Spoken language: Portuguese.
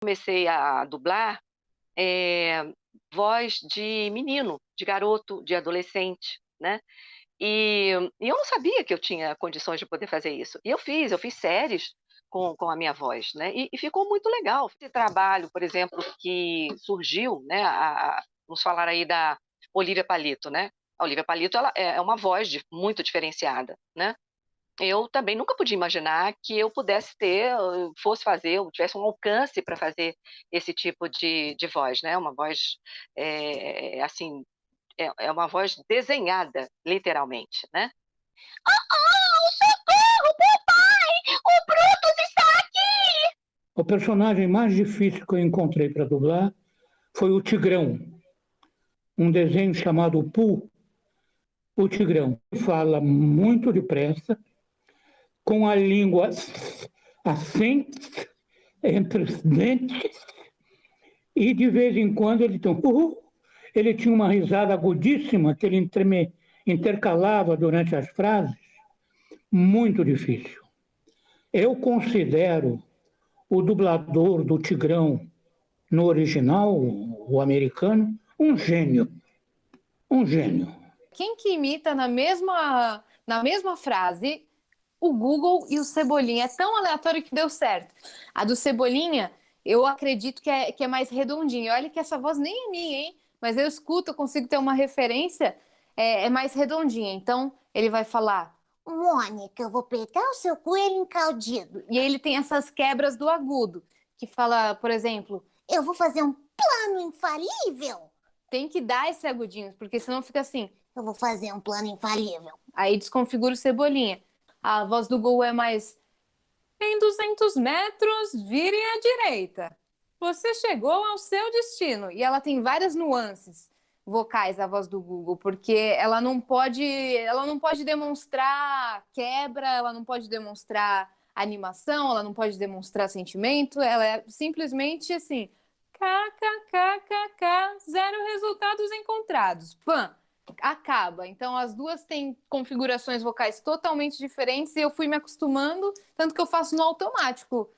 Comecei a dublar é, voz de menino, de garoto, de adolescente, né? E, e, eu não sabia que eu tinha condições de poder fazer isso. E eu fiz, eu fiz séries com, com a minha voz, né? E, e ficou muito legal. Esse trabalho, por exemplo, que surgiu, né? A, a, vamos falar aí da Olivia Palito, né? A Olivia Palito ela é, é uma voz de, muito diferenciada, né? Eu também nunca podia imaginar que eu pudesse ter, fosse fazer, eu tivesse um alcance para fazer esse tipo de, de voz, né? Uma voz, é, assim, é, é uma voz desenhada, literalmente, né? Oh, oh, socorro, papai! O Brutus está aqui! O personagem mais difícil que eu encontrei para dublar foi o Tigrão, um desenho chamado Pooh, o Tigrão. Fala muito depressa, com a língua assim, entre os dentes, e de vez em quando ele um ele tinha uma risada agudíssima que ele interme, intercalava durante as frases, muito difícil. Eu considero o dublador do Tigrão no original, o americano, um gênio. Um gênio. Quem que imita na mesma, na mesma frase o Google e o Cebolinha? É tão aleatório que deu certo. A do Cebolinha, eu acredito que é, que é mais redondinha. Olha que essa voz nem é minha, hein? mas eu escuto, eu consigo ter uma referência, é, é mais redondinha. Então, ele vai falar: Mônica, eu vou pegar o seu coelho encaldido. E aí ele tem essas quebras do agudo, que fala, por exemplo, eu vou fazer um plano infalível. Tem que dar esse agudinho, porque senão fica assim. Eu vou fazer um plano infalível. Aí desconfigura o cebolinha. A voz do Google é mais. Em 200 metros, virem à direita você chegou ao seu destino. E ela tem várias nuances vocais a voz do Google, porque ela não pode, ela não pode demonstrar quebra, ela não pode demonstrar animação, ela não pode demonstrar sentimento, ela é simplesmente assim, kkkk, zero resultados encontrados. Pã, acaba. Então as duas têm configurações vocais totalmente diferentes e eu fui me acostumando, tanto que eu faço no automático.